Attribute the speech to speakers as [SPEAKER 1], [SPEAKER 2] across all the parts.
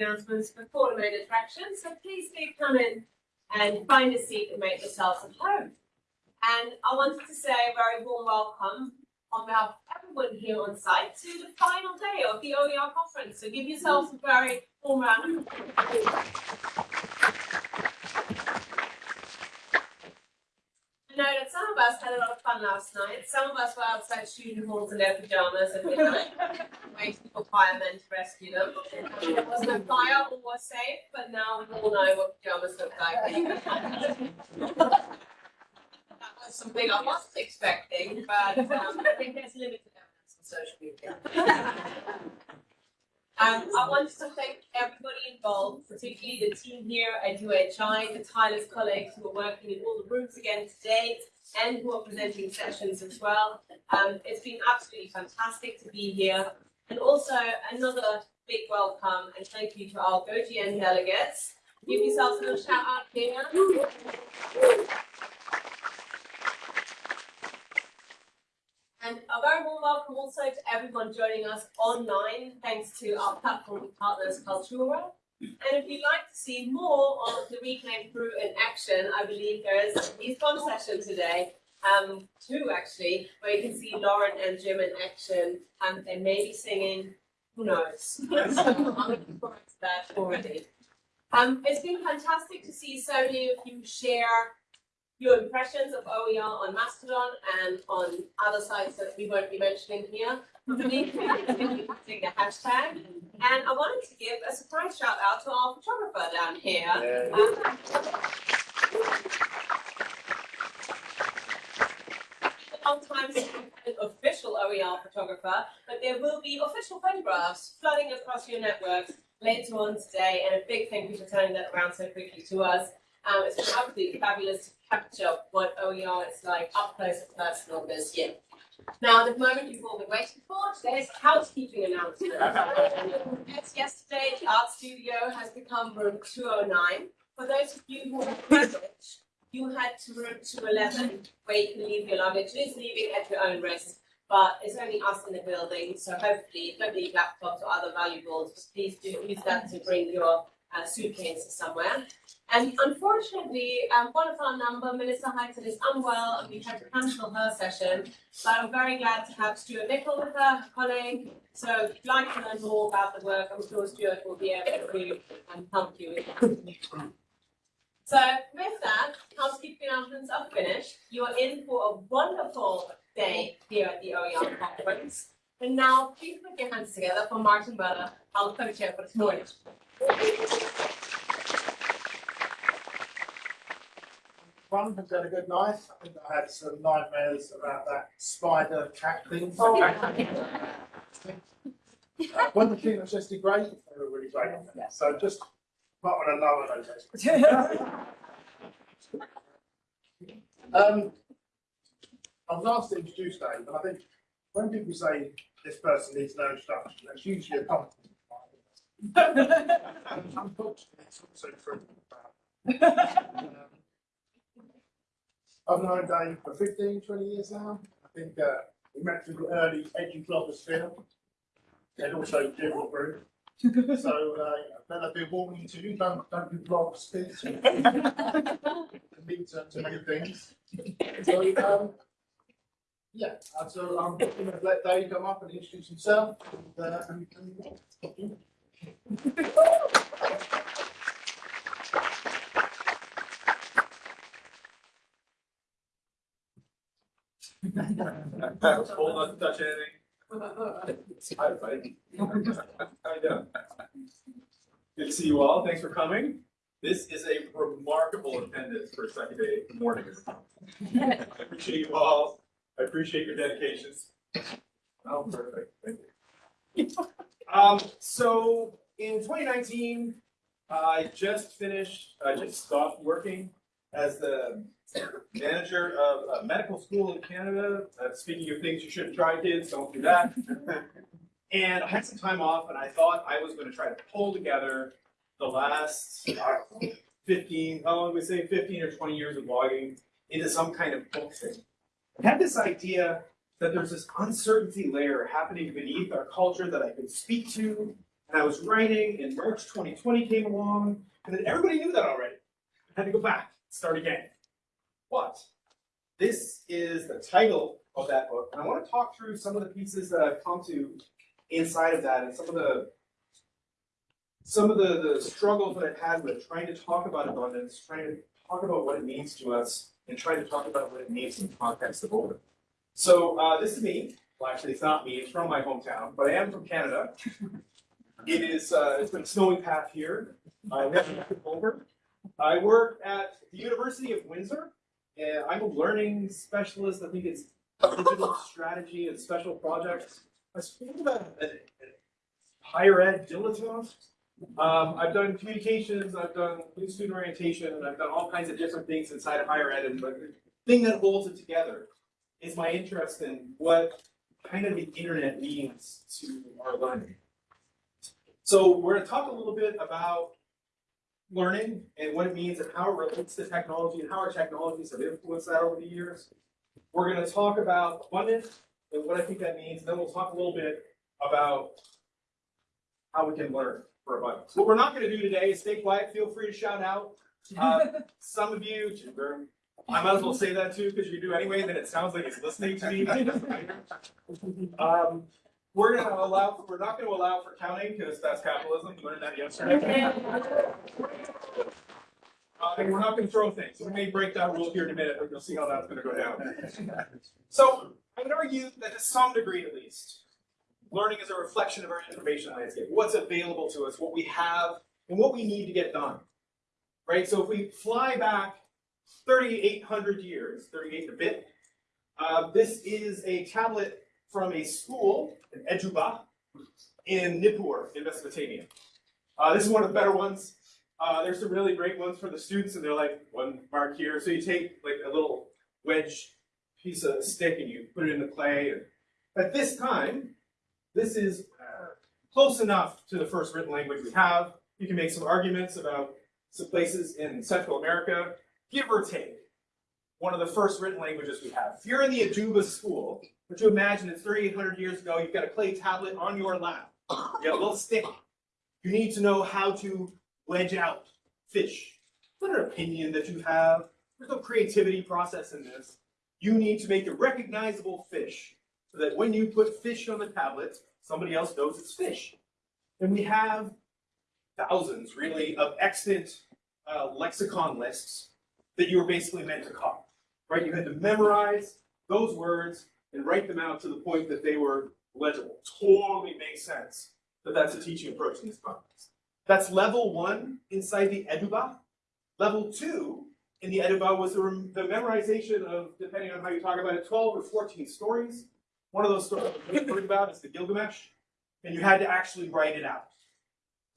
[SPEAKER 1] announcements before the main attraction, so please do come in and find a seat and make yourselves at home. And I wanted to say a very warm welcome on behalf of everyone here on site to the final day of the OER conference. So give yourselves a very warm round of applause. I know that some of us had a lot of fun last night. Some of us were outside shooting halls in their pajamas at midnight, waiting for firemen to rescue them. There was no fire, all was safe, but now we all know what pajamas look like. That was something I wasn't expecting, but um, I think there's limited evidence on social media. Um, I wanted to thank everybody involved, particularly the team here at UHI, the tireless colleagues who are working in all the rooms again today and who are presenting sessions as well. Um, it's been absolutely fantastic to be here. And also another big welcome and thank you to our GoGN delegates. Give yourselves a little shout out here. And a very warm welcome also to everyone joining us online, thanks to our platform partners Cultura. And if you'd like to see more of the Reclaim Crew in action, I believe there is a youth session today, um, two actually, where you can see Lauren and Jim in action, and they may be singing, who knows? I'm already. Um, it's been fantastic to see so many of you share your impressions of OER on Mastodon and on other sites that we won't be mentioning here. Continue using the hashtag. And I wanted to give a surprise shout out to our photographer down here. Um, since we've had an official OER photographer, but there will be official photographs flooding across your networks later on today. And a big thank you for turning that around so quickly to us. Um, it's been absolutely fabulous to capture what OER is like up close and personal this year. Now, the moment you've all been waiting for, today's housekeeping announcement. Yes, yesterday, the art studio has become room 209. For those of you who are privileged, you head to room 211, where you can leave your luggage. Leaving at your own risk, but it's only us in the building, so hopefully don't leave laptops or other valuables. Please do use that to bring your uh, suitcases somewhere. And unfortunately, um, one of our number, Melissa Highton, is unwell and we had to cancel her session. But I'm very glad to have Stuart Nicol with her, colleague. So if you'd like to learn more about the work, I'm sure Stuart will be able to um, help you with that. So with that, housekeeping announcements are finished. You are in for a wonderful day here at the OER conference. And now please put your hands together for Martin Weller, our co-chair for this morning.
[SPEAKER 2] One has had a good night. I think I had some nightmares about that spider cat thing.
[SPEAKER 1] Oh.
[SPEAKER 2] Uh, When the team was just great, they were really great. So just not on a lower note. Um, I was asked to introduce Dave, and I think when people say this person needs no introduction, that's usually a compliment. Unfortunately, it's also true. I've known Dave for 15, 20 years now. I think uh, we met through the early edublogosphere and also Jim Groom. So uh, then I've been warning to you, don't, don't do blogs, please. It leads to many things. So, um, yeah, so I'm going to let Dave come up and introduce himself. And, uh, and, and,
[SPEAKER 3] Hold not touch anything. Hi, buddy. How you? Good to see you all. Thanks for coming. This is a remarkable attendance for a day morning. I appreciate you all. I appreciate your dedications. Oh, perfect. Thank you. Um, so in twenty nineteen, I just finished, I just stopped working as the manager of a medical school in Canada. Uh, speaking of things you shouldn't try, kids, don't do that. and I had some time off, and I thought I was going to try to pull together the last uh, 15, how long we say, 15 or 20 years of blogging into some kind of book thing. I had this idea that there's this uncertainty layer happening beneath our culture that I could speak to, And I was writing, and March twenty twenty came along, and then everybody knew that already. I had to go back, start again. But this is the title of that book, and I want to talk through some of the pieces that I've come to inside of that, and some of the some of the, the struggles that I've had with trying to talk about abundance, trying to talk about what it means to us, and trying to talk about what it means in the context of order. So uh, this is me. Well, actually, it's not me. It's from my hometown, but I am from Canada. It is. Uh, it's been a snowy path here. I live in over. I work at the University of Windsor. And I'm a learning specialist. I think it's digital strategy and special projects. I speak about higher ed dilettante. Um, I've done communications, I've done new student orientation, and I've done all kinds of different things inside of higher ed. And the thing that holds it together is my interest in what kind of the internet means to our learning. So we're going to talk a little bit about learning and what it means and how it relates to technology and how our technologies have influenced that over the years. We're going to talk about abundance and what I think that means, and then we'll talk a little bit about how we can learn for abundance. What we're not going to do today is stay quiet. Feel free to shout out. Uh, some of you, I might as well say that too, because you do anyway, then it sounds like he's listening to me. Um, we're gonna allow, we're not gonna allow for counting, because that's capitalism, you learned that yesterday. Uh, and we're not gonna throw things, we may break that rule here in a minute, but you'll see how that's gonna go down. So, I would argue that to some degree at least, learning is a reflection of our information landscape, what's available to us, what we have, and what we need to get done. Right, so if we fly back thirty-eight hundred years, thirty-eight a bit, uh, this is a tablet from a school, an Eduba, in Nippur, in Mesopotamia. Uh, this is one of the better ones. Uh, there's some really great ones for the students, and they're like one mark here. So you take like a little wedge piece of stick and you put it in the clay. And at this time, this is uh, close enough to the first written language we have. You can make some arguments about some places in Central America, give or take one of the first written languages we have. If you're in the Eduba school, but you imagine it's 3,800 years ago, you've got a clay tablet on your lap. You have a little stick. You need to know how to wedge out fish. Not an opinion that you have. There's no creativity process in this. You need to make a recognizable fish so that when you put fish on the tablet, somebody else knows it's fish. And we have thousands, really, of extant uh, lexicon lists that you were basically meant to copy right? You had to memorize those words and write them out to the point that they were legible. Totally makes sense that that's a teaching approach in this context. That's level one inside the Eduba. Level two in the Eduba was the, the memorization of, depending on how you talk about it, 12 or 14 stories. One of those stories we've heard about is the Gilgamesh, and you had to actually write it out,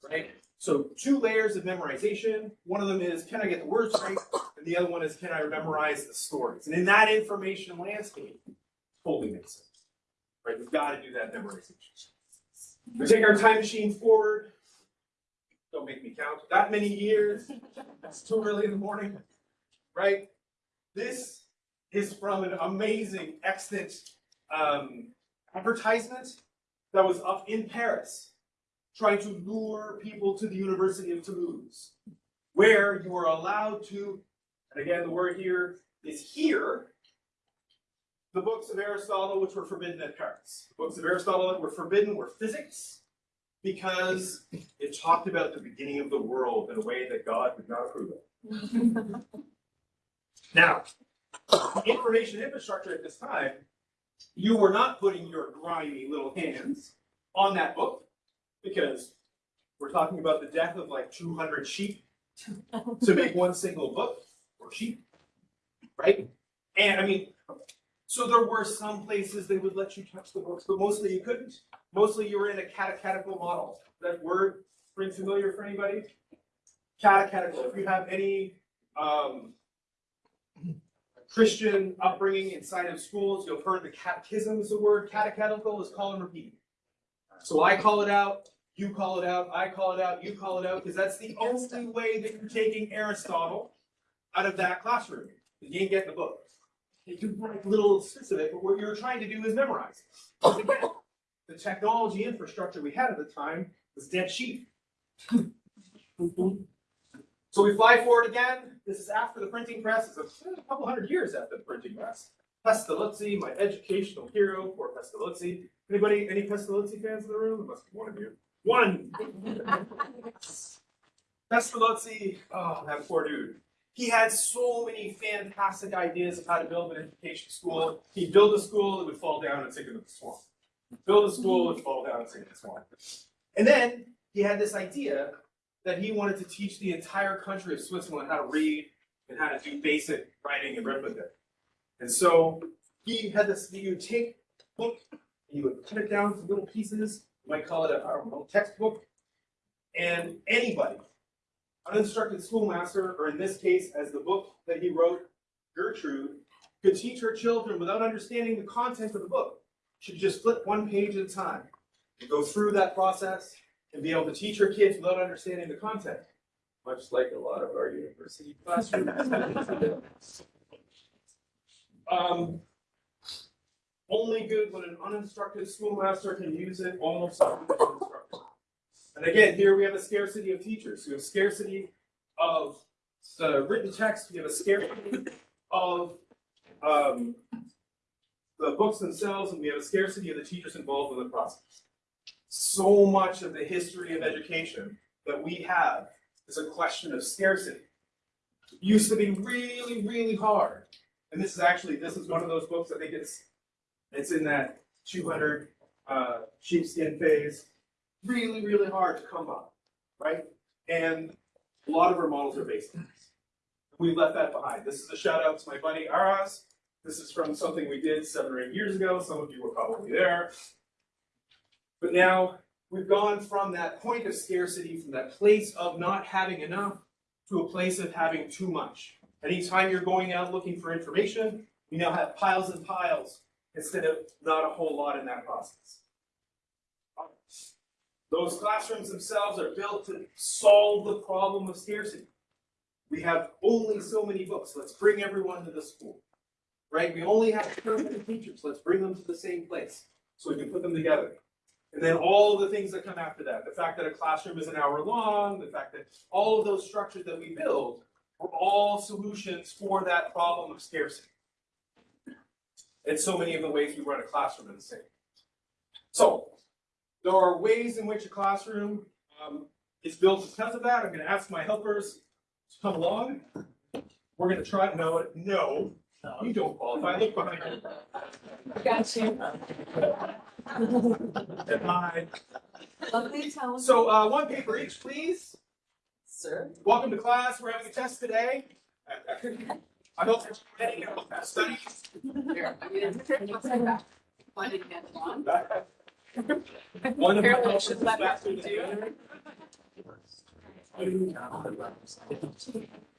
[SPEAKER 3] right? So two layers of memorization. One of them is, can I get the words right? The other one is, can I memorize the stories? And in that information landscape, totally makes sense. Right? We've got to do that memorization. We take our time machine forward. Don't make me count. That many years. That's too early in the morning. Right? This is from an amazing, extant um, advertisement that was up in Paris trying to lure people to the University of Toulouse, where you are allowed to, and again, the word here is here, the books of Aristotle which were forbidden at Paris. The books of Aristotle that were forbidden were physics, because it talked about the beginning of the world in a way that God would not approve of. now, information infrastructure at this time, you were not putting your grimy little hands on that book because we're talking about the death of like two hundred sheep to make one single book or sheep, right? And I mean, so there were some places they would let you touch the books, but mostly you couldn't. Mostly you were in a catechetical model. That word ring familiar for anybody? Catechetical. If you have any um, Christian upbringing inside of schools, you'll have heard the catechism is the word. Catechetical is call and repeat. So I call it out, you call it out, I call it out, you call it out, because that's the only way that you're taking Aristotle out of that classroom. You ain't getting the book. You can write little bits of it, but what you're trying to do is memorize. Because again, the technology infrastructure we had at the time was dead sheep. So we fly forward again. This is after the printing press. It's a, couple hundred years after the printing press. Pestalozzi, my educational hero, poor Pestalozzi. Anybody, any Pestalozzi fans in the room? There must be one of you. One. Pestalozzi, oh, that poor dude. He had so many fantastic ideas of how to build an education school. He'd build a school, it would fall down and sink into the swamp. Build a school, it would fall down and sink into the swamp. And then he had this idea that he wanted to teach the entire country of Switzerland how to read and how to do basic writing and arithmetic. And so he had this, he would take a book, and he would cut it down into little pieces, you might call it a, don't textbook. And anybody, uninstructed schoolmaster, or in this case, as the book that he wrote, Gertrude, could teach her children without understanding the content of the book. Should just flip one page at a time and go through that process and be able to teach her kids without understanding the content. Much like a lot of our university classrooms. Um, only good when an uninstructed schoolmaster can use it almost like an instructor. And again, here we have a scarcity of teachers. We have scarcity of the written text. We have a scarcity of um, the books themselves, and we have a scarcity of the teachers involved in the process. So much of the history of education that we have is a question of scarcity. It used to be really, really hard. And this is actually, this is one of those books, I think it's, it's in that two hundred, uh, sheepskin phase. Really, really hard to come by, right? And a lot of our models are based on this. We left that behind. This is a shout out to my buddy Aras. This is from something we did seven or eight years ago. Some of you were probably there. But now we've gone from that point of scarcity, from that place of not having enough, to a place of having too much. Anytime you're going out looking for information, you now have piles and piles instead of not a whole lot in that process. Those classrooms themselves are built to solve the problem of scarcity. We have only so many books. Let's bring everyone to the school. Right? We only have many teachers. Let's bring them to the same place so we can put them together. And then all the things that come after that, the fact that a classroom is an hour long, the fact that all of those structures that we build are all solutions for that problem of scarcity. And so many of the ways we run a classroom are the same. So, there are ways in which a classroom um, is built because of that. I'm going to ask my helpers to come along. We're going to try, no, no, you don't qualify. Look behind you.
[SPEAKER 1] Got you.
[SPEAKER 4] Lovely town.
[SPEAKER 3] So, uh, one paper each, please.
[SPEAKER 4] Sir.
[SPEAKER 3] Welcome to class. We're having a test today. I hope you're ready to study.
[SPEAKER 4] Why did you get one?
[SPEAKER 3] Of helpers
[SPEAKER 4] should let
[SPEAKER 3] back
[SPEAKER 4] her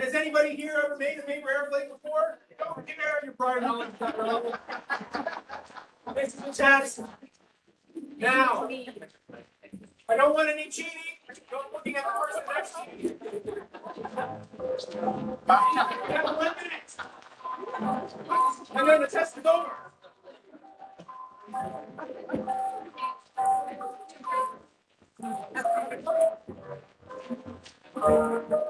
[SPEAKER 3] has anybody here ever made a paper airplane before? Don't care your prior knowledge is. This is a test. Now, I don't want any cheating, no looking at the person next to you. You have one minute. And then the test is over. You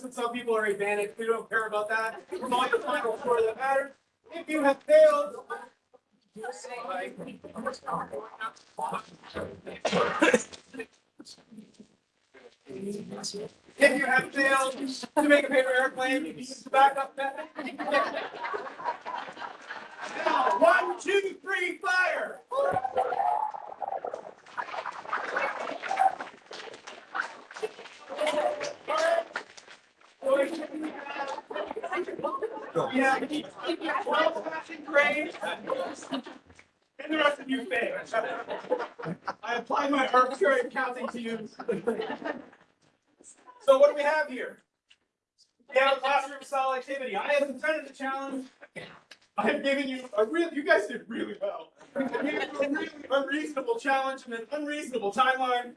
[SPEAKER 3] that some people are advantaged, we don't care about that. It's all your final score that matters. If you have failed. If you have failed to make a paper airplane, you can use the backup method. Now, one, two, three, fire! Yeah, twelve passing grades. And the rest of you fail. I apply my arbitrary counting to you. So what do we have here? We have a classroom style activity. I have intended the challenge. I have given you a real, you guys did really well. I gave you a really unreasonable challenge and an unreasonable timeline.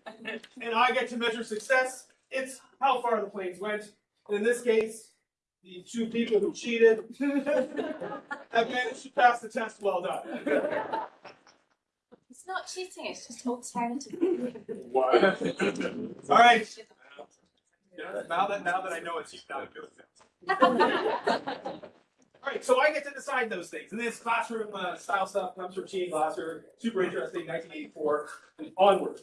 [SPEAKER 3] And I get to measure success. It's how far the planes went. And in this case, the two people who cheated have managed to pass the test. Well done.
[SPEAKER 5] It's not cheating, it's just alternative.
[SPEAKER 3] All right. Now that, now that I know it's you, now I feel it. All right, so I get to decide those things. And this classroom uh, style stuff comes from Gene Glasser, super interesting, 1984 and onward.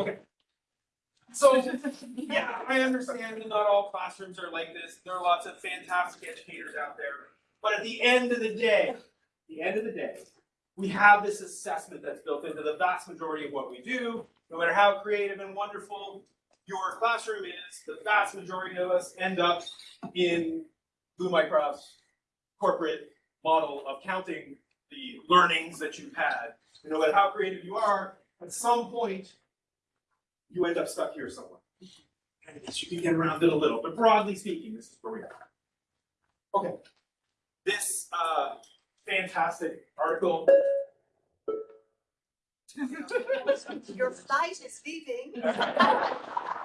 [SPEAKER 3] Okay. So, yeah, I understand that not all classrooms are like this. There are lots of fantastic educators out there. But at the end of the day, the end of the day, we have this assessment that's built into the vast majority of what we do. No matter how creative and wonderful your classroom is, the vast majority of us end up in Blue Microsoft's corporate model of counting the learnings that you've had. And no matter how creative you are, at some point, you end up stuck here somewhere. And I guess you can get around it a little, but broadly speaking, this is where we are. Okay. This uh, fantastic article.
[SPEAKER 4] Your flight is leaving.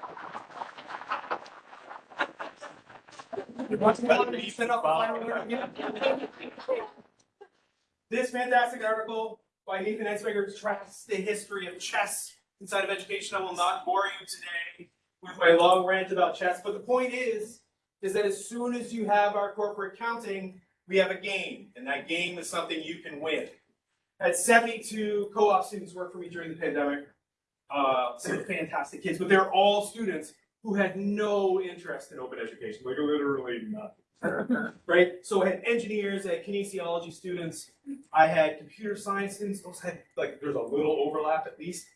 [SPEAKER 3] This fantastic article by Nathan Ensmenger tracks the history of chess inside of education. I will not bore you today with my long rant about chess, but the point is, is that as soon as you have our corporate counting, we have a game, and that game is something you can win. Had 72 co-op students work for me during the pandemic. Uh, some fantastic kids, but they're all students who had no interest in open education, like literally nothing. right? So I had engineers, I had kinesiology students, I had computer science students. Those had like there's a little overlap at least.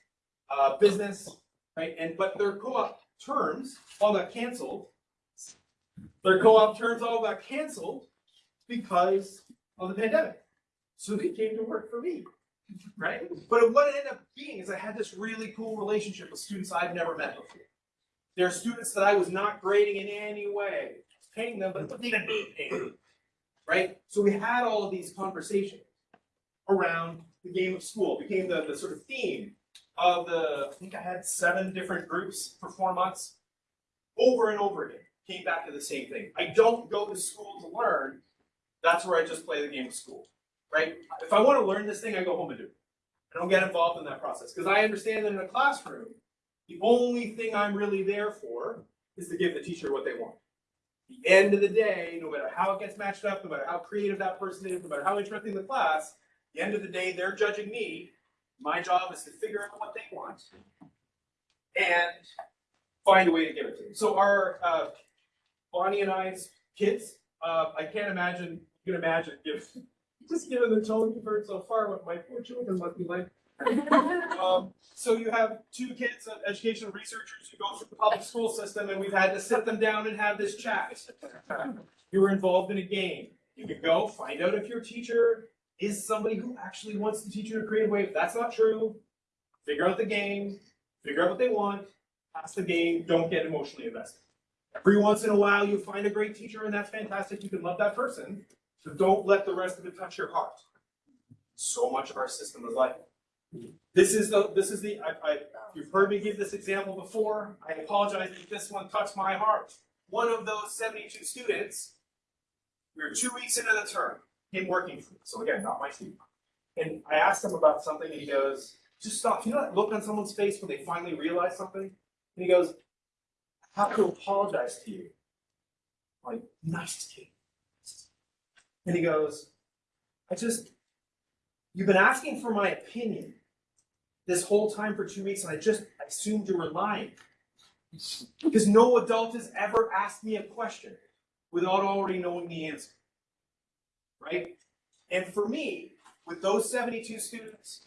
[SPEAKER 3] Uh, business, right? And but their co-op terms all got canceled. Their co-op terms all got canceled because of the pandemic. So they came to work for me, right? But what it ended up being is I had this really cool relationship with students I've never met before. There are students that I was not grading in any way, paying them, but they didn't need paying, right? So we had all of these conversations around the game of school, It became the, the sort of theme of the, I think I had seven different groups for four months, over and over again, came back to the same thing. I don't go to school to learn, that's where I just play the game of school, right? If I want to learn this thing, I go home and do it. I don't get involved in that process, because I understand that in a classroom, the only thing I'm really there for is to give the teacher what they want. The end of the day, no matter how it gets matched up, no matter how creative that person is, no matter how interesting the class, the end of the day, they're judging me. My job is to figure out what they want and find a way to give it to them. So our uh, Bonnie and I's kids, uh, I can't imagine, you can imagine, just given the tone you've heard so far, what my poor children must be like. Um, so you have two kids, uh, educational researchers who go through the public school system, and we've had to sit them down and have this chat. You were involved in a game. You can go find out if your teacher is somebody who actually wants to teach you in a creative way. If that's not true, figure out the game, figure out what they want, pass the game, don't get emotionally invested. Every once in a while, you find a great teacher, and that's fantastic. You can love that person, but don't let the rest of it touch your heart. So much of our system is like. This is the, this is the, I, I, you've heard me give this example before. I apologize if this one touched my heart. One of those seventy-two students, we were two weeks into the term, him working for me. So again, not my student. And I asked him about something and he goes, just stop. You know that look on someone's face when they finally realize something? And he goes, I have to apologize to you. Like, nice kid. And he goes, I just, you've been asking for my opinion this whole time for two weeks, and I just assumed you were lying. Because no adult has ever asked me a question without already knowing the answer. Right? And for me, with those 72 students,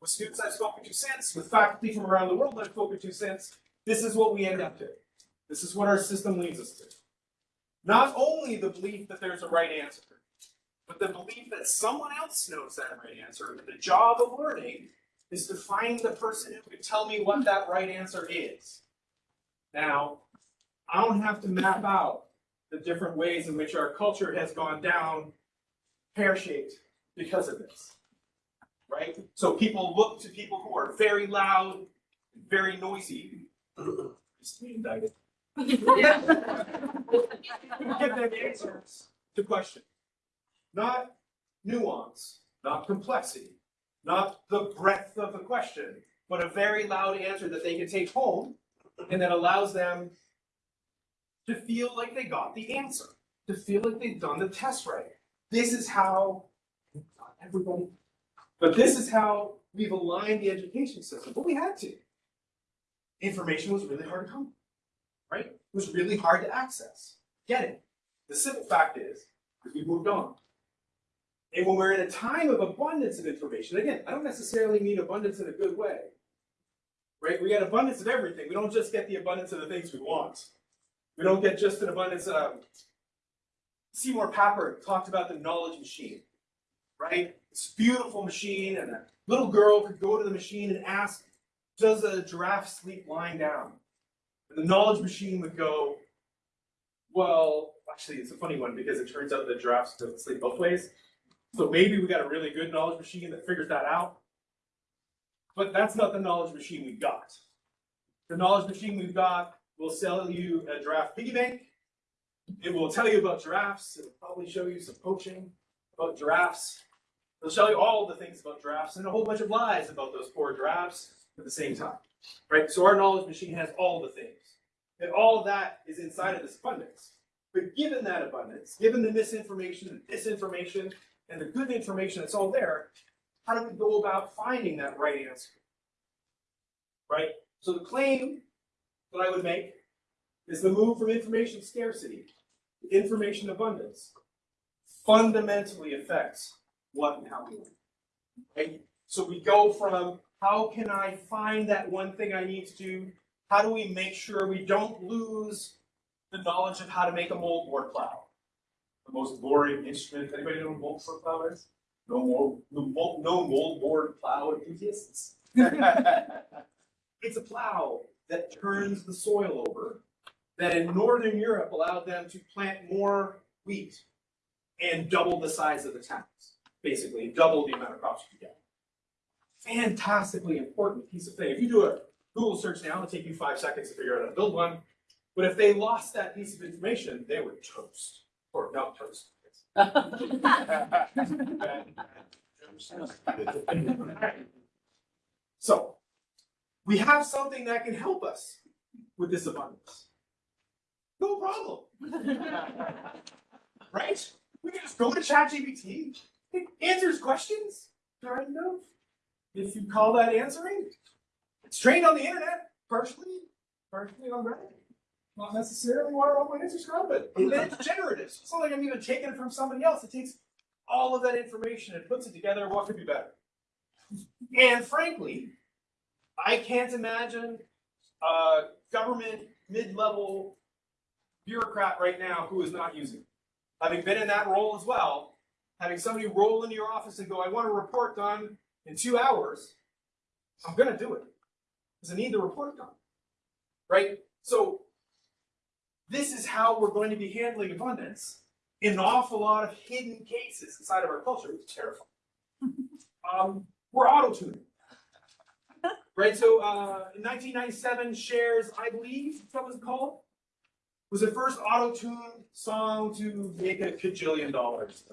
[SPEAKER 3] with students I've spoken to since, with faculty from around the world I've spoken to since, this is what we end up to. This is what our system leads us to. Not only the belief that there's a right answer, but the belief that someone else knows that right answer. The job of learning is to find the person who can tell me what that right answer is. Now, I don't have to map out the different ways in which our culture has gone down pear-shaped because of this. Right? So people look to people who are very loud, very noisy. Just be indicted. Give them answers to questions. Not nuance, not complexity, not the breadth of the question, but a very loud answer that they can take home and that allows them to feel like they got the answer, to feel like they've done the test right. This is how, not everybody, but this is how we've aligned the education system, but we had to. Information was really hard to come, right? It was really hard to access. Get it? The simple fact is, is we moved on. And when we're in a time of abundance of information, again, I don't necessarily mean abundance in a good way. Right? We get abundance of everything. We don't just get the abundance of the things we want. We don't get just an abundance of um, Seymour Papert talked about the knowledge machine. Right? A beautiful machine, and a little girl could go to the machine and ask, does a giraffe sleep lying down? And the knowledge machine would go, well, actually, it's a funny one because it turns out that giraffes don't sleep both ways. So maybe we got a really good knowledge machine that figures that out. But that's not the knowledge machine we've got. The knowledge machine we've got will sell you a giraffe piggy bank. It will tell you about giraffes. It'll probably show you some poaching about giraffes. It'll show you all the things about giraffes and a whole bunch of lies about those poor giraffes at the same time. Right? So our knowledge machine has all the things. And all of that is inside of this abundance. But given that abundance, given the misinformation, the disinformation, and the good information that's all there, how do we go about finding that right answer? Right? So the claim that I would make is the move from information scarcity to information abundance fundamentally affects what and how we learn. Right? So we go from how can I find that one thing I need to do? How do we make sure we don't lose the knowledge of how to make a moldboard plow? The most boring instrument. Anybody know moldboard plow is? No more, no mold, no moldboard plow enthusiasts. it's a plow that turns the soil over. That in northern Europe allowed them to plant more wheat and double the size of the towns. Basically, double the amount of crops you get. Fantastically important piece of thing. If you do a Google search now, it'll take you five seconds to figure out how to build one. But if they lost that piece of information, they were toast or not toast. so, we have something that can help us with this abundance. No problem. right? We can just go to ChatGPT, it answers questions, kind of. If you call that answering, it's trained on the internet, partially, partially on Reddit. Not necessarily where all my answers but it's generative. So it's not like I'm even taking it from somebody else. It takes all of that information and puts it together. What could be better? And frankly, I can't imagine a government mid-level bureaucrat right now who is not using it. Having been in that role as well, having somebody roll into your office and go, I want a report done in two hours, I'm gonna do it. Because I need the report done. Right? So this is how we're going to be handling abundance in an awful lot of hidden cases inside of our culture, is terrifying. um, we're auto-tuning. Right, so uh, in 1997, Cher's, I believe, that was called, was the first auto-tuned song to make a cajillion dollars.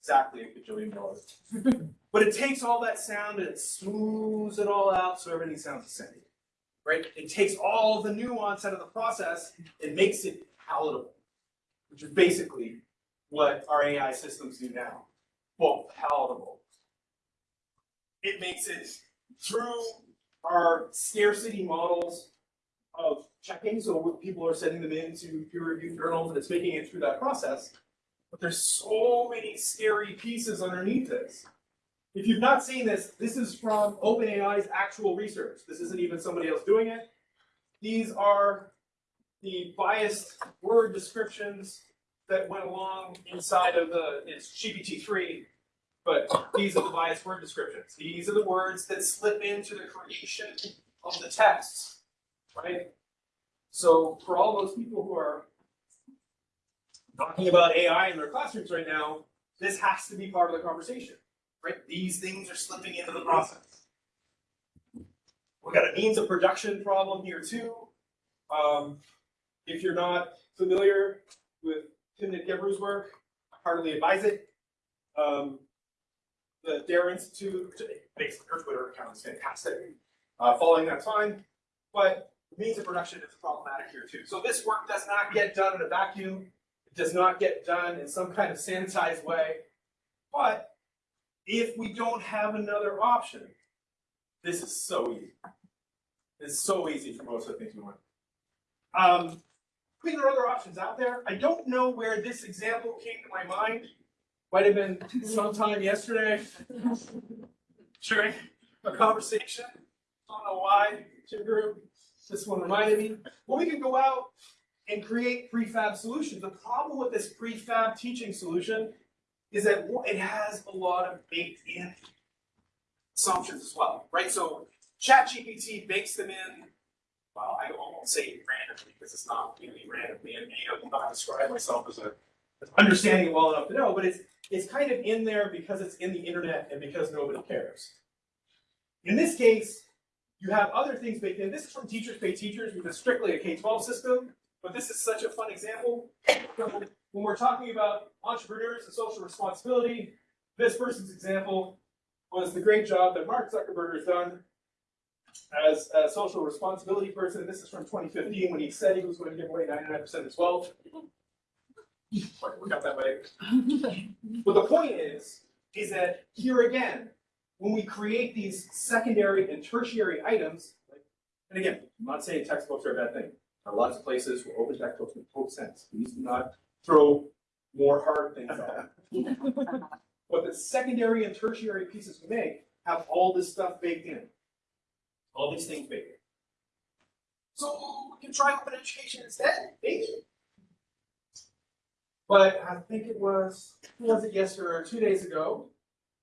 [SPEAKER 3] Exactly a cajillion dollars. but it takes all that sound and it smooths it all out so everything sounds the same. Right? It takes all the nuance out of the process and makes it palatable, which is basically what our AI systems do now. Well, palatable. It makes it through our scarcity models of checking, so people are sending them into peer reviewed journals and it's making it through that process. But there's so many scary pieces underneath this. If you've not seen this, this is from OpenAI's actual research. This isn't even somebody else doing it. These are the biased word descriptions that went along inside of the, it's GPT-3, but these are the biased word descriptions. These are the words that slip into the creation of the texts, right? So for all those people who are talking about AI in their classrooms right now, this has to be part of the conversation, right? These things are slipping into the process. We've got a means of production problem here too. Um, if you're not familiar with Timnit Gebru's work, I heartily advise it. Um, the DAIR Institute, basically her Twitter account is fantastic. Uh, following that fine, but means of production is problematic here too. So this work does not get done in a vacuum. It does not get done in some kind of sanitized way. But if we don't have another option, this is so easy. It's so easy for most of the things we want. Um, I are other options out there. I don't know where this example came to my mind. Might have been sometime yesterday during a conversation. Don't know why, Jim Groom, this one reminded me. Well, we can go out and create prefab solutions. The problem with this prefab teaching solution is that it has a lot of baked in assumptions as well, right? So ChatGPT bakes them in. Well, I won't say randomly because it's not really randomly, and I will not describe myself as a understanding it well enough to know, but it's it's kind of in there because it's in the internet and because nobody cares. In this case, you have other things baked in. This is from Teachers Pay Teachers, which is strictly a K-12 system, but this is such a fun example. When we're talking about entrepreneurs and social responsibility, this person's example was the great job that Mark Zuckerberg has done as a social responsibility person. This is from 2015 when he said he was going to give away 99% of his wealth. We got that way. But the point is, is that here again, when we create these secondary and tertiary items, like, and again, I'm not saying textbooks are a bad thing. There are lots of places where open textbooks make total sense. Please not throw more hard things out. But the secondary and tertiary pieces we make have all this stuff baked in. All these things baked in. So we can try open education instead, maybe. But I think it was, was it yesterday or two days ago,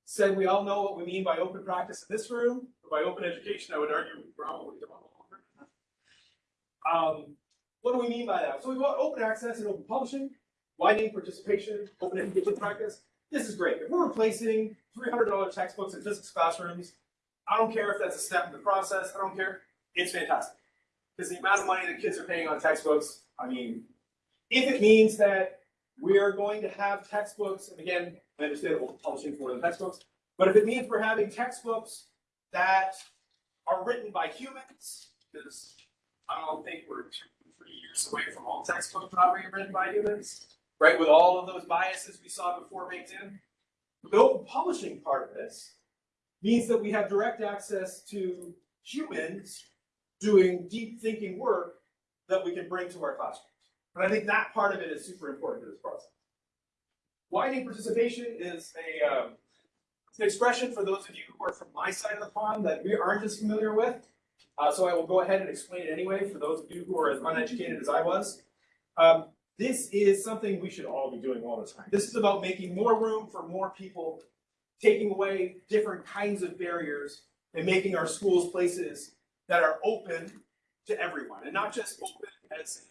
[SPEAKER 3] said we all know what we mean by open practice in this room, but by open education, I would argue we probably don't. Um, what do we mean by that? So we want open access and open publishing, widening participation, open education practice. This is great. If we're replacing three hundred dollar textbooks in physics classrooms, I don't care if that's a step in the process. I don't care. It's fantastic because the amount of money that kids are paying on textbooks. I mean, if it means that we are going to have textbooks, and again, I understand we're publishing for the textbooks, but if it means we're having textbooks that are written by humans, because I don't think we're two, three years away from all textbooks not being written by humans, right? With all of those biases we saw before baked in. The open publishing part of this means that we have direct access to humans doing deep thinking work that we can bring to our classrooms. And I think that part of it is super important to this process. Widening participation is a um, an expression for those of you who are from my side of the pond that we aren't as familiar with. Uh, so I will go ahead and explain it anyway for those of you who are as uneducated as I was. Um, this is something we should all be doing all the time. This is about making more room for more people, taking away different kinds of barriers, and making our schools places that are open to everyone, and not just open as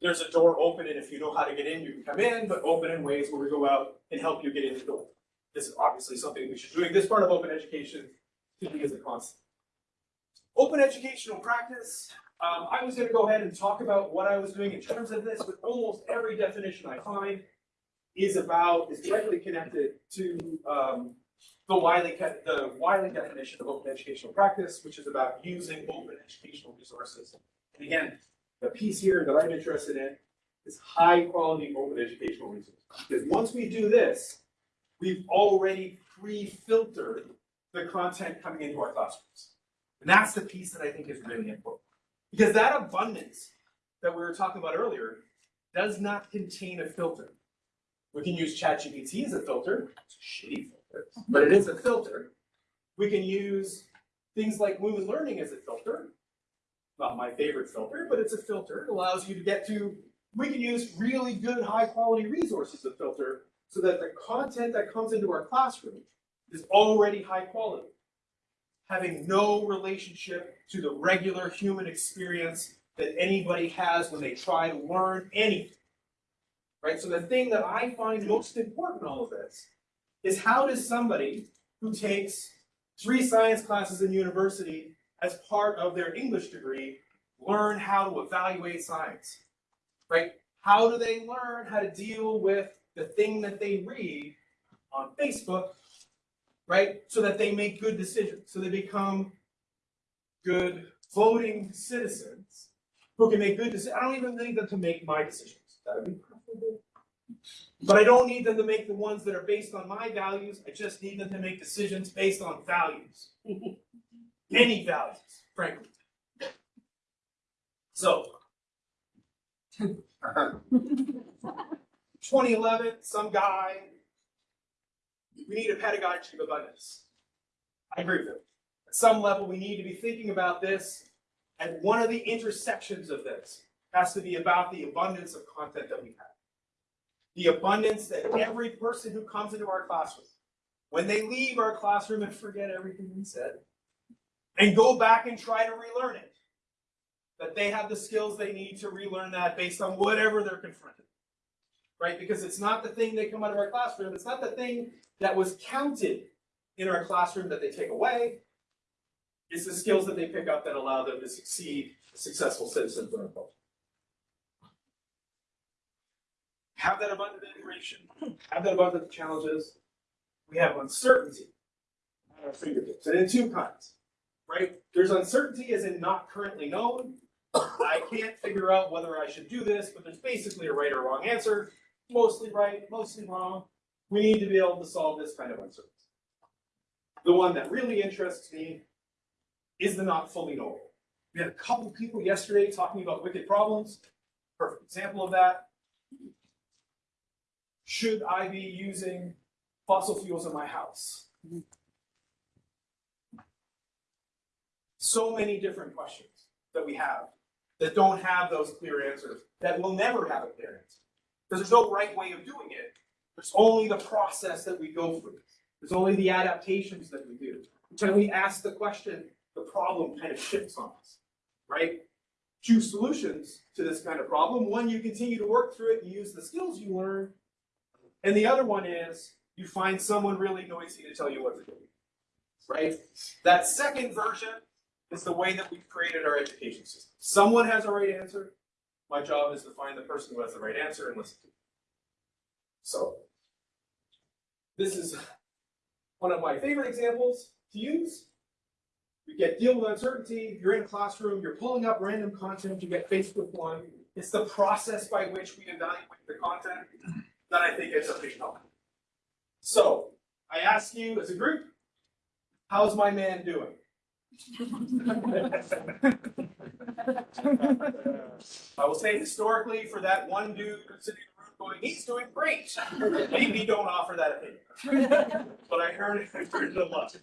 [SPEAKER 3] there's a door open, and if you know how to get in, you can come in, but open in ways where we go out and help you get in the door. This is obviously something we should be doing. This part of open education to me is a constant. Open educational practice. Um, I was going to go ahead and talk about what I was doing in terms of this, but almost every definition I find is about, is directly connected to um, the Wiley, the Wiley definition of open educational practice, which is about using open educational resources. And again, the piece here that I'm interested in is high quality open educational resources. Because once we do this, we've already pre-filtered the content coming into our classrooms. And that's the piece that I think is really important. Because that abundance that we were talking about earlier does not contain a filter. We can use ChatGPT as a filter, it's a shitty filter, but it is a filter. We can use things like Lumen Learning as a filter. Not my favorite filter, but it's a filter. It allows you to get to, we can use really good, high quality resources to filter so that the content that comes into our classroom is already high quality. Having no relationship to the regular human experience that anybody has when they try to learn anything. Right? So the thing that I find most important in all of this is how does somebody who takes three science classes in university as part of their English degree learn how to evaluate science? Right? How do they learn how to deal with the thing that they read on Facebook? Right? So that they make good decisions, so they become good voting citizens who can make good decisions. I don't even need them to make my decisions. That would be preferable. But I don't need them to make the ones that are based on my values. I just need them to make decisions based on values. Any values, frankly. So. 2011, some guy. We need a pedagogy of abundance. I agree with him. At some level, we need to be thinking about this and one of the intersections of this has to be about the abundance of content that we have. The abundance that every person who comes into our classroom, when they leave our classroom and forget everything we said, and go back and try to relearn it, that they have the skills they need to relearn that based on whatever they're confronted. Right? Because it's not the thing they come out of our classroom, it's not the thing that was counted in our classroom that they take away, it's the skills that they pick up that allow them to succeed successful citizens in our culture. Have that abundant integration, have that abundant challenges. We have uncertainty at our fingertips, and in two kinds, right? There's uncertainty as in not currently known. I can't figure out whether I should do this, but there's basically a right or wrong answer. Mostly right, mostly wrong. We need to be able to solve this kind of uncertainty. The one that really interests me is the not fully knowable. We had a couple people yesterday talking about wicked problems. Perfect example of that. Should I be using fossil fuels in my house? So many different questions that we have that don't have those clear answers, that will never have a clear answer. Because there's no right way of doing it. There's only the process that we go through. There's only the adaptations that we do. When we ask the question, the problem kind of shifts on us, right? Two solutions to this kind of problem. One, you continue to work through it and use the skills you learn. And the other one is you find someone really noisy to tell you what to do, right? That second version is the way that we've created our education system. Someone has a right answer. My job is to find the person who has the right answer and listen to them. So, this is one of my favorite examples to use. You get deal with uncertainty, you're in a classroom, you're pulling up random content, you get faced with one. It's the process by which we evaluate the content that I think is a big help. So, I ask you as a group, how's my man doing? I will say historically, for that one dude sitting in the room going, he's doing great. Maybe don't offer that opinion. But I heard it, I heard it a lot.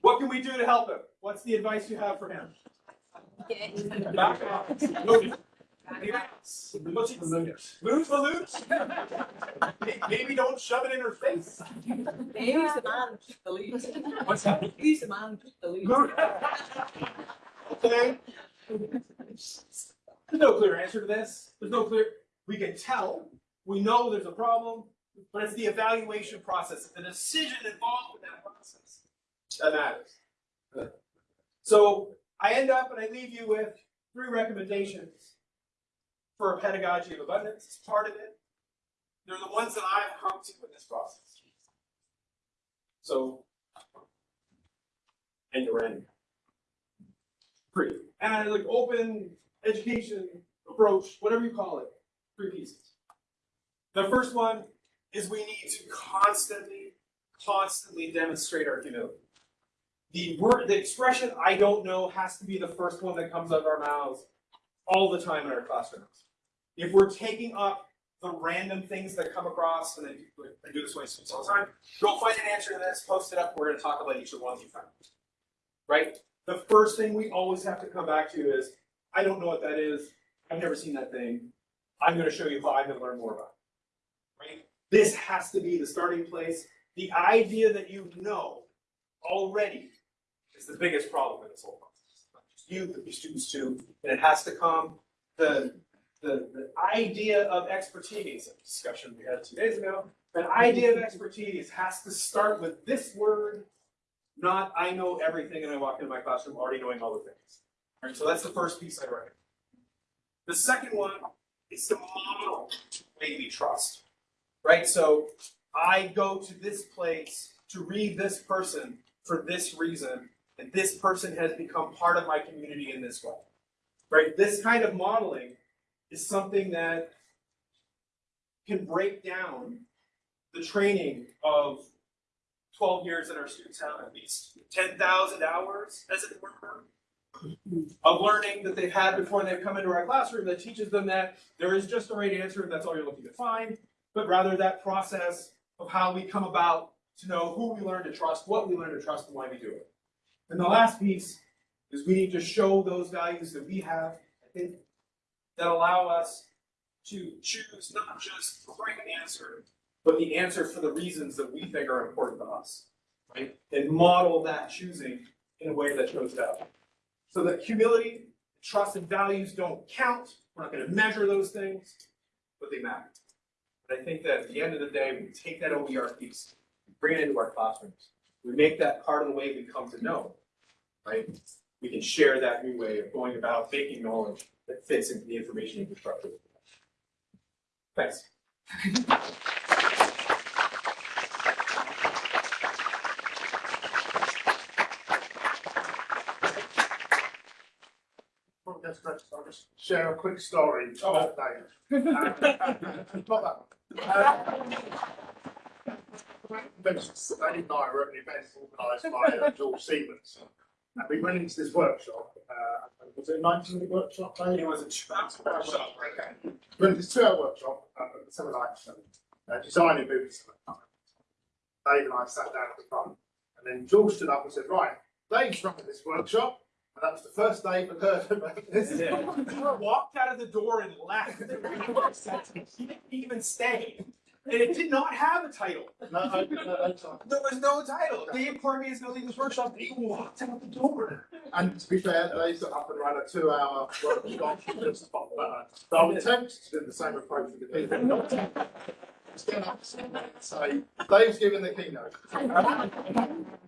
[SPEAKER 3] What can we do to help him? What's the advice you have for him? Back off. Move. The loose. Maybe don't shove it in her face.
[SPEAKER 4] He's the man, keep the.
[SPEAKER 3] What's that?
[SPEAKER 4] He's the man, keep the lead.
[SPEAKER 3] Okay. There's no clear answer to this. There's no clear, we can tell, we know there's a problem, but it's the evaluation process, the decision involved with that process that matters. So I end up and I leave you with three recommendations for a pedagogy of abundance. is part of it. They're the ones that I've come to in this process. So. And you're in. Three, and like open education approach, whatever you call it, three pieces. The first one is we need to constantly, constantly demonstrate our humility. The word, the expression "I don't know" has to be the first one that comes out of our mouths all the time in our classrooms. If we're taking up the random things that come across, and I do, this way all the time, go find an answer to this, post it up. We're going to talk about each of the ones you found. Right? The first thing we always have to come back to is, I don't know what that is. I've never seen that thing. I'm going to show you how I'm going to learn more about it. Right? This has to be the starting place. The idea that you know already is the biggest problem in this whole process. Not just you, but your students too. And it has to come, the, the, the idea of expertise, a discussion we had two days ago, an idea of expertise has to start with this word, not I know everything and I walk into my classroom already knowing all the things. All right, so that's the first piece I write. The second one is to model way trust. Right? So I go to this place to read this person for this reason, and this person has become part of my community in this way. Right? This kind of modeling is something that can break down the training of 12 years that our students have at least 10,000 hours as it were of learning that they've had before they've come into our classroom that teaches them that there is just a right answer and that's all you're looking to find, but rather that process of how we come about to know who we learn to trust, what we learn to trust, and why we do it. And the last piece is we need to show those values that we have, I think, that allow us to choose not just the right answer, but the answer for the reasons that we think are important to us, right? And model that choosing in a way that shows that. So that humility, trust, and values don't count. We're not going to measure those things, but they matter. And I think that at the end of the day, we take that OER piece, bring it into our classrooms. We make that part of the way we come to know, right? We can share that new way of going about making knowledge that fits into the information infrastructure. Thanks.
[SPEAKER 2] Well, that's great. I'll just share a quick story.
[SPEAKER 3] Oh.
[SPEAKER 2] about Dave. Not that one. Mentions Dave and I were at an event organised by uh, George Siemens. And we went into this workshop, uh, was it a ninety minute workshop, Dave?
[SPEAKER 3] It was a two-hour workshop.
[SPEAKER 2] Okay. We went to this two hour workshop, uh, at something like, uh, designing movies. Dave and I sat down at the front, and then George stood up and said, right, Dave's running this workshop, and that was the first Dave had heard about this.
[SPEAKER 3] Walked out of the door and left. He didn't even stay. And it did not have a title.
[SPEAKER 2] No, no, no, no.
[SPEAKER 3] There was no title. Dave Cormier is gonna leave this workshop. He walked out the door.
[SPEAKER 2] And to be fair, they set up and ran a two hour workshop just spot better. So I would attempt to do the same approach with the people. Not to stand up say, Dave's giving the keynote.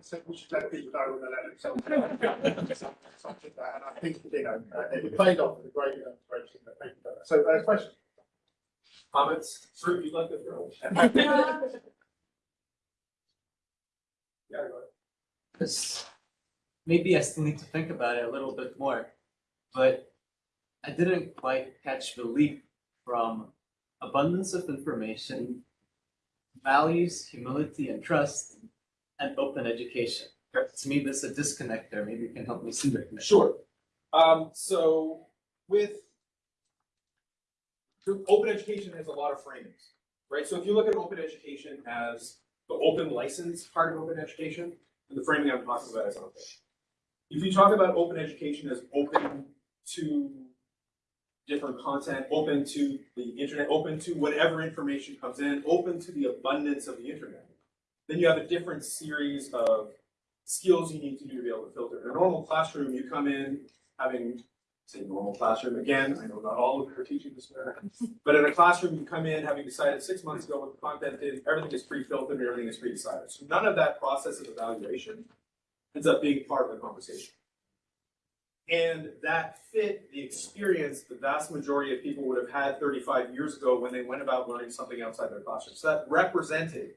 [SPEAKER 2] So we should let people know when they let themselves know. Something like that, and I think, you know, it paid off with a great, great thing that people do. So, uh, question?
[SPEAKER 3] Comments? Sir, you'd like to throw? Yeah, go ahead.
[SPEAKER 6] Because maybe I still need to think about it a little bit more, but I didn't quite catch the leap from abundance of information, values, humility, and trust, and open education. To me, there's a disconnect there. Maybe you can help me see the connection.
[SPEAKER 3] Sure. Um, so with so open education has a lot of framings, right? So if you look at open education as the open license part of open education, and the framing I'm talking about is there. If you talk about open education as open to different content, open to the internet, open to whatever information comes in, open to the abundance of the internet, then you have a different series of skills you need to do to be able to filter. In a normal classroom, you come in having, say, normal classroom, again, I know not all of you are teaching this way, but in a classroom, you come in having decided six months ago what the content is, everything is pre-filtered, and everything is pre-decided. So none of that process of evaluation ends up being part of the conversation. And that fit the experience the vast majority of people would have had thirty-five years ago when they went about learning something outside their classroom. So that represented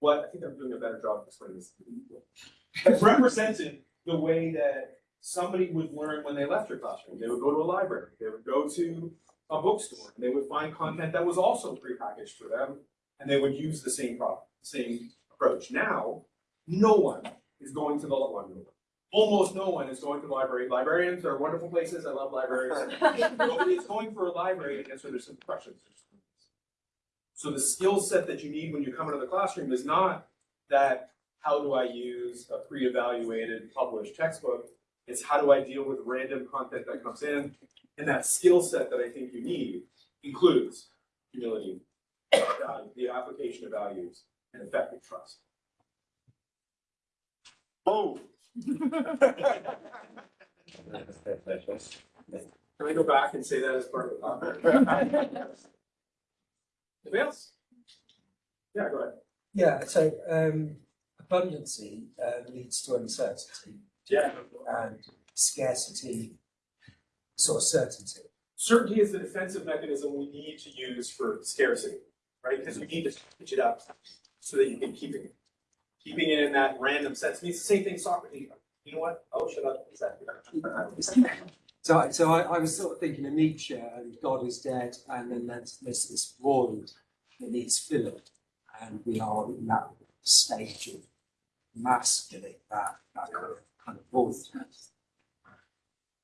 [SPEAKER 3] what, I think I'm doing a better job of explaining this. represented the way that somebody would learn when they left your classroom. They would go to a library, they would go to a bookstore, and they would find content that was also prepackaged for them, and they would use the same product, same approach. Now, no one is going to the library. Almost no one is going to the library. Librarians are wonderful places. I love libraries. Nobody is going for a library to answer their simple questions. So the skill set that you need when you come into the classroom is not that how do I use a pre-evaluated published textbook? It's how do I deal with random content that comes in? And that skill set that I think you need includes humility, value, the application of values, and effective trust.
[SPEAKER 2] Oh.
[SPEAKER 3] Can I go back and say that as part of the comment? Anybody else? Yeah, go ahead.
[SPEAKER 7] Yeah, so um, abundancy uh, leads to uncertainty
[SPEAKER 3] Yeah.
[SPEAKER 7] and scarcity, sort of certainty.
[SPEAKER 3] Certainty is the defensive mechanism we need to use for scarcity, right? Because we need to pitch it up so that you can keep it. Keeping it in that random sense means the same thing Socrates. You know what? Oh, shut up. Exactly.
[SPEAKER 7] So, I- so I, I was sort of thinking of Nietzsche and God is dead, and then there's, there's this void that needs filling, and we are in that stage of masculine, that, that kind of, kind of void.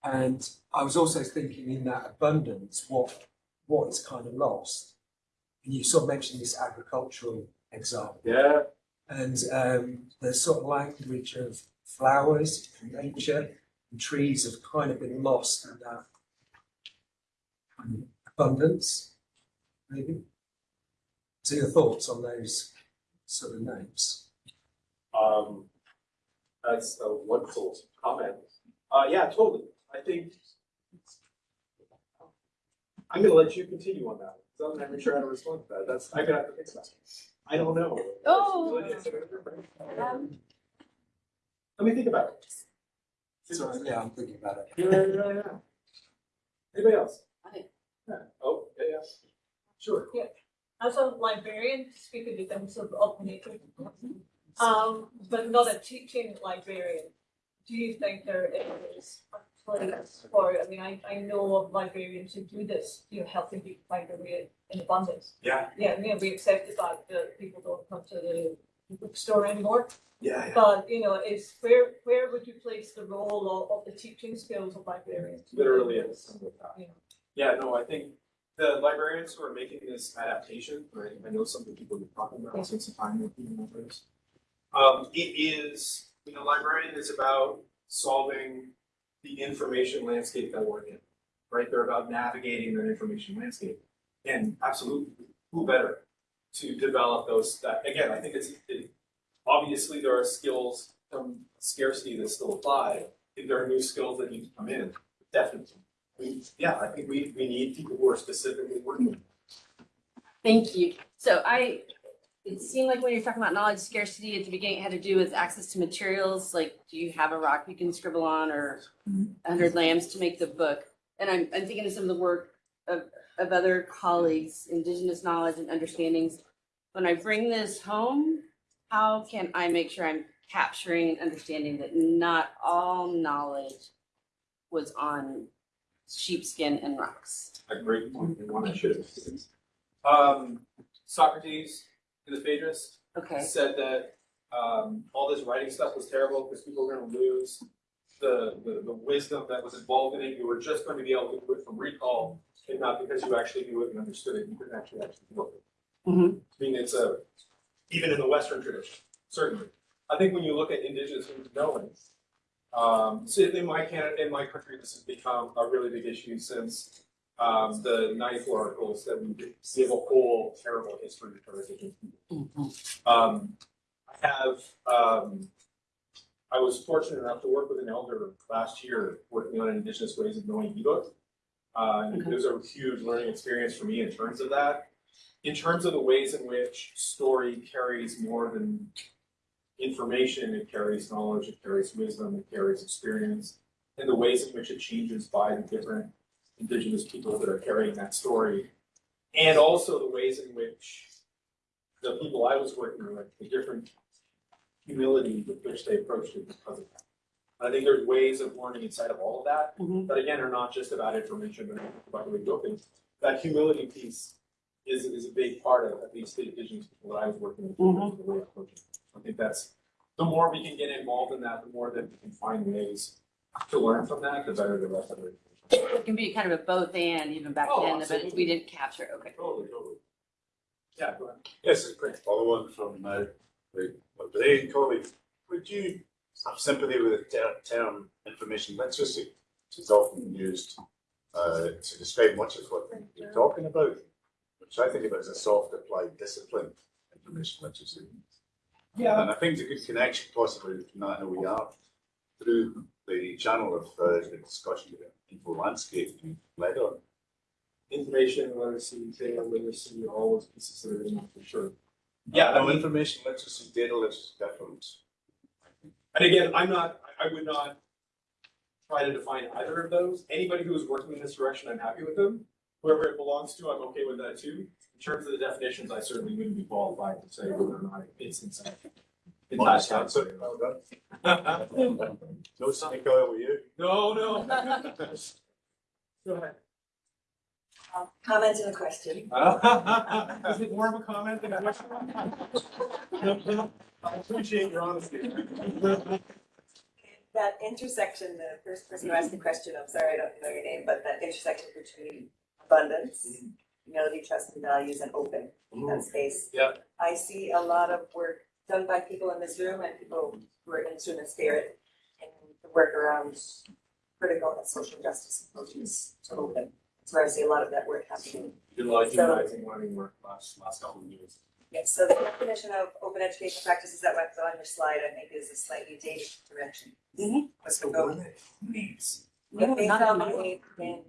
[SPEAKER 7] And I was also thinking in that abundance, what what is kind of lost. And you sort of mentioned this agricultural example.
[SPEAKER 3] Yeah.
[SPEAKER 7] and um, the sort of language of flowers and nature and trees have kind of been lost in that abundance, maybe. So your thoughts on those sort of names?
[SPEAKER 3] Um, that's a wonderful comment. Uh, yeah, totally. I think I'm gonna let you continue on that. So I'm not even sure how to respond to that. That's, I'm gonna have to think about it. I don't know.
[SPEAKER 5] Oh.
[SPEAKER 3] Um, Let me think about it.
[SPEAKER 7] Sorry, yeah, I'm thinking about it.
[SPEAKER 3] Yeah, yeah, yeah. Anybody else?
[SPEAKER 5] I-
[SPEAKER 3] Yeah. Oh, yeah, yeah. Sure.
[SPEAKER 8] as a librarian, speaking in terms of of nature, um, but not a teaching librarian, do you think there is a place for, I mean, I, I know of librarians who do this, you know, helping people find their way in abundance.
[SPEAKER 3] Yeah,
[SPEAKER 8] Yeah, I mean, we accept the fact that people don't come to the bookstore anymore,
[SPEAKER 3] yeah, yeah.
[SPEAKER 8] but, you know, is, where, where would you place the role of, of the teaching skills of librarians?
[SPEAKER 3] Literally is.
[SPEAKER 8] Know.
[SPEAKER 3] Yeah, no, I think the librarians who are making this adaptation, right, I know some of the people you're talking about, since the time with the members. Um, it is, you know, librarian is about solving the information landscape that we're in, right? They're about navigating that information landscape. And absolutely, who better to develop those, that, again, I think it's, it, obviously there are skills from scarcity that still apply. If there are new skills that need to come in, definitely. We, yeah, I think we, we need people who are specifically working.
[SPEAKER 5] Thank you. So I, it seemed like when you're talking about knowledge scarcity at the beginning, it had to do with access to materials, like do you have a rock you can scribble on or a hundred lambs to make the book? And I'm, I'm thinking of some of the work of, of other colleagues, indigenous knowledge and understandings. When I bring this home, how can I make sure I'm capturing and understanding that not all knowledge was on sheepskin and rocks?
[SPEAKER 3] A great point, and one I should have. Um, Socrates in the Phaedrus
[SPEAKER 5] Okay,
[SPEAKER 3] said that, um, all this writing stuff was terrible because people were gonna lose the, the, the wisdom that was involved in it. You were just going to be able to do it from recall and not because you actually knew it and understood it. You couldn't actually actually do it.
[SPEAKER 5] Mhm.
[SPEAKER 3] I mean, it's a, even in the Western tradition, certainly. I think when you look at indigenous knowing, um, so in my Canada, in my country, this has become a really big issue since um, the ninety-four articles that we. Have a whole terrible history of our. Um, I have, um, I was fortunate enough to work with an elder last year, working on indigenous ways of knowing ebook. Uh, and it was a huge learning experience for me in terms of that. In terms of the ways in which story carries more than information, it carries knowledge, it carries wisdom, it carries experience, and the ways in which it changes by the different indigenous people that are carrying that story. And also the ways in which the people I was working with, the different humility with which they approached it because of that. I think there's ways of learning inside of all of that,
[SPEAKER 5] Mhm.
[SPEAKER 3] that again are not just about information, but about the way you open. That humility piece is, is a big part of at least the indigenous people that I was working with.
[SPEAKER 5] Mhm.
[SPEAKER 3] the way of approaching. I think that's, the more we can get involved in that, the more that we can find ways to learn from that, the better the rest of it.
[SPEAKER 5] It can be kind of a both and even back
[SPEAKER 3] Oh,
[SPEAKER 5] then, but
[SPEAKER 3] absolutely.
[SPEAKER 5] we didn't capture, it. okay.
[SPEAKER 3] Totally, totally. Yeah, go ahead.
[SPEAKER 9] Yes, a quick follow on from uh, the, my Brazilian colleague. Would you have sympathy with the ter- term information literacy, which is often used uh, to describe much of what you're talking about, which I think of as a soft applied discipline, information literacy.
[SPEAKER 3] Yeah,
[SPEAKER 9] And I think there's a good connection possibly between that and OER through the channel of uh, the discussion about info landscape you led on.
[SPEAKER 3] information literacy, data literacy, all those pieces that are in for sure. Yeah,
[SPEAKER 9] no, information literacy, data literacy, different.
[SPEAKER 3] and again, I'm not, I I would not try to define either of those. Anybody who is working in this direction, I'm happy with them. Whoever it belongs to, I'm okay with that too. In terms of the definitions, I certainly wouldn't be qualified to say whether or not it's inside. It's not
[SPEAKER 9] Honest answer. Well done. No snake oil with you.
[SPEAKER 3] No, no. Go ahead.
[SPEAKER 10] Comment and a question.
[SPEAKER 3] Is it more of a comment than a question? I appreciate your honesty.
[SPEAKER 10] That intersection, the first person who asked the question, I'm sorry, I don't know your name, but that intersection between abundance, mm-hmm. humility, trust and values and open, that mm-hmm. space.
[SPEAKER 3] Yep.
[SPEAKER 10] I see a lot of work done by people in this room and people who are in tune and spirit and the work around critical and social justice approaches to open. That's where I see a lot of that work happening.
[SPEAKER 3] Did a lot of
[SPEAKER 10] So-
[SPEAKER 3] humanizing learning work last, last couple of years.
[SPEAKER 10] Yes, so the definition of open education practices that went on your slide, I think, is a slightly dated direction. Let's go.
[SPEAKER 5] No,
[SPEAKER 10] It may
[SPEAKER 5] not anymore.
[SPEAKER 10] dominate in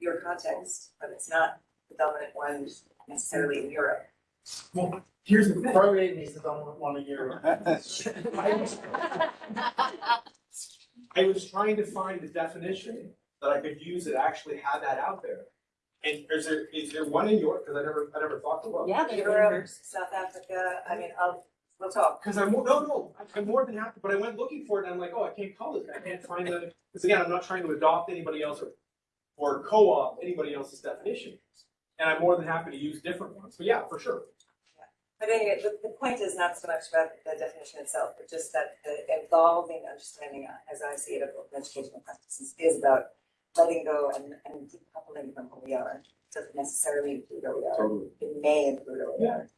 [SPEAKER 10] your context, but it's not the dominant one necessarily in Europe.
[SPEAKER 2] Well, here's the, prorating is the dominant one in Europe.
[SPEAKER 3] I was trying to find the definition that I could use that actually had that out there. And is there, is there one in York? Cause I never, I never thought about. look.
[SPEAKER 5] Yeah, they're
[SPEAKER 10] Europe. South Africa, I mean, I'll, we'll talk.
[SPEAKER 3] Cause I'm, no, no, I'm more than happy, but I went looking for it and I'm like, oh, I can't call it, I can't find the, cause again, I'm not trying to adopt anybody else or, or co-op anybody else's definition. And I'm more than happy to use different ones, but yeah, for sure.
[SPEAKER 10] But anyway, the, the point is not so much about the definition itself, but just that the evolving understanding, as I see it, of open educational practices is about letting go and, and decoupling from who we are. Doesn't necessarily include who we are.
[SPEAKER 3] Totally.
[SPEAKER 10] it may include or whatever.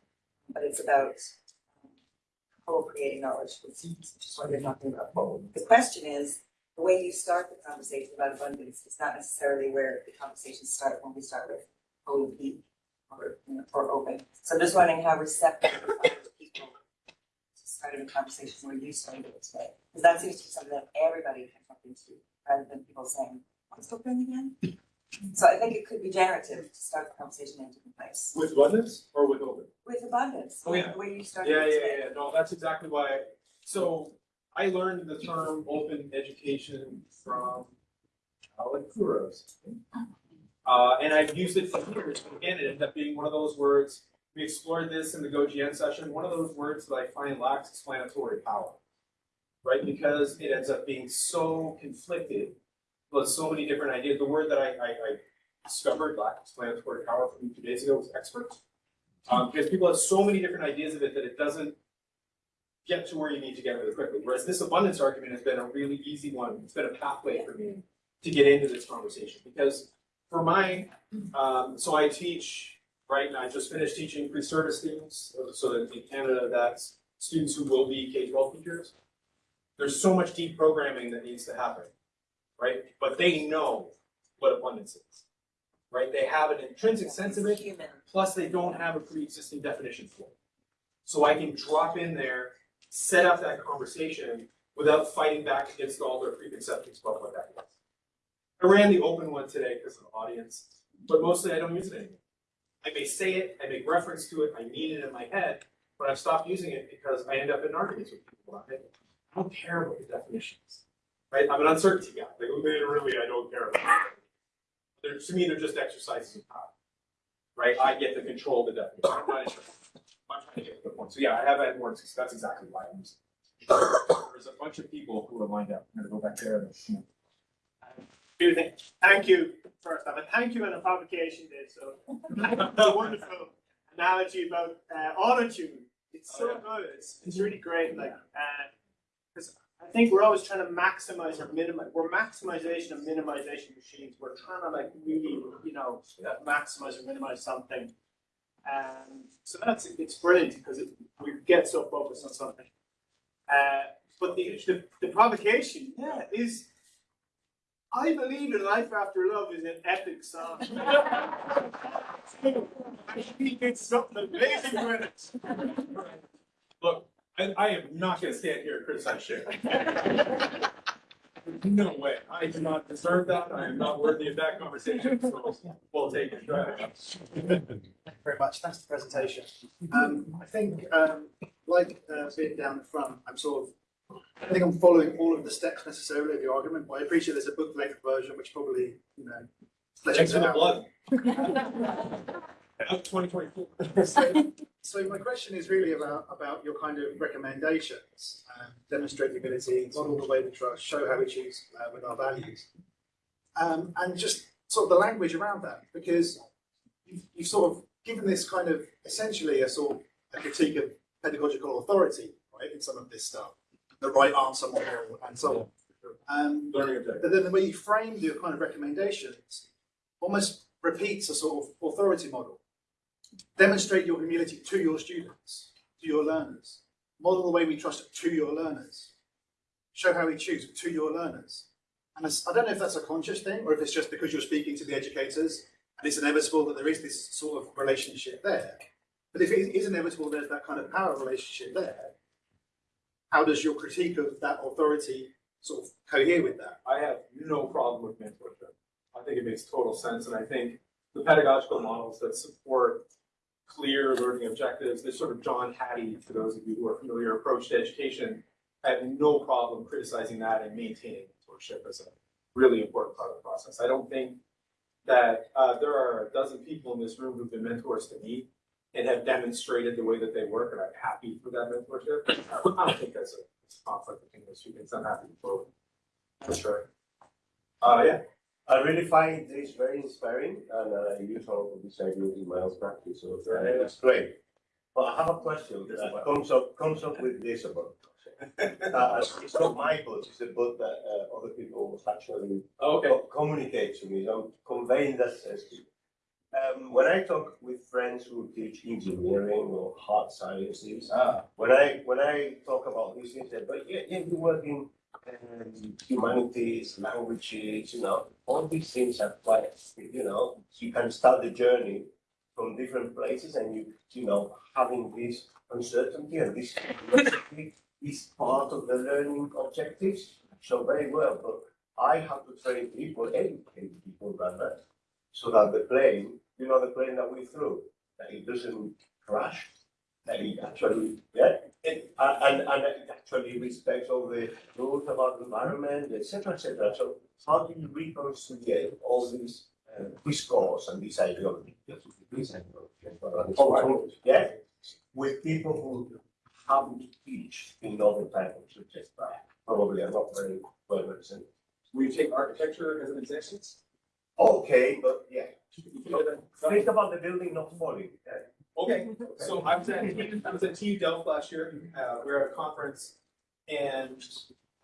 [SPEAKER 10] But it's about um, co-creating knowledge, which is which is what you're talking about. The question is, the way you start the conversation about abundance is not necessarily where the conversations start when we start with OEP or, you know, or open. So I'm just wondering how receptive people to starting a conversation where you started it today? Because that seems to be something that everybody can jump into, rather than people saying, oh, what's open again? So I think it could be generative to start the conversation in a different place.
[SPEAKER 3] With abundance or with open?
[SPEAKER 10] With abundance,
[SPEAKER 3] Oh, yeah.
[SPEAKER 10] the way you started
[SPEAKER 3] Yeah, yeah,
[SPEAKER 10] today.
[SPEAKER 3] yeah, no, that's exactly why, so I learned the term open education from Alec Couros. Uh, and I've used it for years, but again, it ended up being one of those words, we explored this in the GoGN session, one of those words that I find lacks explanatory power. Right, because it ends up being so conflicted with so many different ideas, the word that I, I, I discovered lacked explanatory power from two days ago was expert. Um, because people have so many different ideas of it that it doesn't get to where you need to get really quickly. Whereas this abundance argument has been a really easy one. It's been a pathway for me to get into this conversation because for my, um, so I teach, right, and I just finished teaching pre-service students, so that in Canada, that's students who will be K-12 teachers. There's so much deep programming that needs to happen, right? But they know what abundance is, right? They have an intrinsic sense of it, plus they don't have a pre-existing definition for it. So I can drop in there, set up that conversation without fighting back against all their preconceptions about what that is. I ran the open one today because of the audience, but mostly I don't use it anymore. I may say it, I make reference to it, I mean it in my head, but I've stopped using it because I end up in arguments with people about it. I don't care about the definitions, right? I'm an uncertainty guy, like, they really, I don't care about it. They're, to me, they're just exercises of power right? I get to control the definition. I'm not. I'm Good point. So yeah, I have had more, that's exactly why I'm using. it. There's a bunch of people who are lined up. I'm gonna go back there. and, you know,
[SPEAKER 2] Few things. Thank you, first off, and thank you on the publication day, so. The wonderful analogy about uh auto tune. It's so good, it's it's really great, like, uh, cause I think we're always trying to maximize or minimize, we're maximization and minimization machines. We're trying to like really, you know, maximize or minimize something. Um, so that's, it's brilliant because it, we get so focused on something. Uh, but the, the, the provocation, yeah, is I believe in Life After Love is an epic song. I think it's something amazing with it.
[SPEAKER 3] Look, I, I am not gonna stand here and criticize Sharon. No way. I do not deserve that. I am not worthy of that conversation. So we'll take it. Go ahead.
[SPEAKER 11] Thank you very much. Thanks for the presentation. Um, I think, um, like, uh, being down the front, I'm sort of, I think I'm following all of the steps necessarily of the argument, but I appreciate there's a book length version which probably, you know.
[SPEAKER 3] Thanks
[SPEAKER 11] fleshes
[SPEAKER 3] for
[SPEAKER 11] it
[SPEAKER 3] the
[SPEAKER 11] out.
[SPEAKER 3] blood. Of twenty twenty-four.
[SPEAKER 11] So, so my question is really about, about your kind of recommendations, um, demonstrability, model the way we trust, show how we choose uh, with our values. Um, and just sort of the language around that, because you've, you've sort of given this kind of essentially a sort of a critique of pedagogical authority, right, in some of this stuff, the right answer model and so on. Um,
[SPEAKER 3] Learning
[SPEAKER 11] but then the way you framed your kind of recommendations almost repeats a sort of authority model. Demonstrate your humility to your students, to your learners. Model the way we trust to your learners. Show how we choose to your learners. And I don't know if that's a conscious thing or if it's just because you're speaking to the educators and it's inevitable that there is this sort of relationship there. But if it is inevitable there's that kind of power relationship there, how does your critique of that authority sort of cohere with that?
[SPEAKER 3] I have no problem with mentorship. I think it makes total sense, and I think the pedagogical models that support clear learning objectives, this sort of John Hattie, for those of you who are familiar, approach to education, I have no problem criticizing that and maintaining mentorship as a really important part of the process. I don't think that, uh, there are a dozen people in this room who've been mentors to me and have demonstrated the way that they work, and I'm happy for that mentorship. I don't think that's a it's a conflict between those two things, I'm happy for, for sure. Uh, yeah,
[SPEAKER 12] I really find this very inspiring and uh, I use all of these ideas in my own practice, so uh, it's great. But I have a question that comes up, comes up with this about. Uh, it's not my book, it's a book that uh, other people actually
[SPEAKER 3] okay.
[SPEAKER 12] co- communicate to me, so I'm conveying that sense to you. Um, when I talk with friends who teach engineering or hard sciences,
[SPEAKER 3] Ah.
[SPEAKER 12] when I when I talk about these things, they but yeah, yeah, you work in um, humanities, languages, you know, all these things are quite, you know, you can start the journey from different places and you, you know, having this uncertainty and this is part of the learning objectives. So very well, but I have to train people, educate people rather, so that the plane, you know, the plane that we threw, that it doesn't crash, that it actually, yeah, it, uh, and, and it actually respects all the rules about the environment, et cetera, et cetera. So how do you reconcile all these uh, discourse and this ideology? This ideology,
[SPEAKER 3] Oh, right.
[SPEAKER 12] Yeah, with people who haven't teach in other type of subjects, but probably are not very well represented.
[SPEAKER 3] We take architecture as an example.
[SPEAKER 12] Okay, but yeah,
[SPEAKER 3] You know that-
[SPEAKER 12] think about the building not falling. yeah.
[SPEAKER 3] Okay, so I was at, I was at TU Delft last year, uh, we were at a conference, and,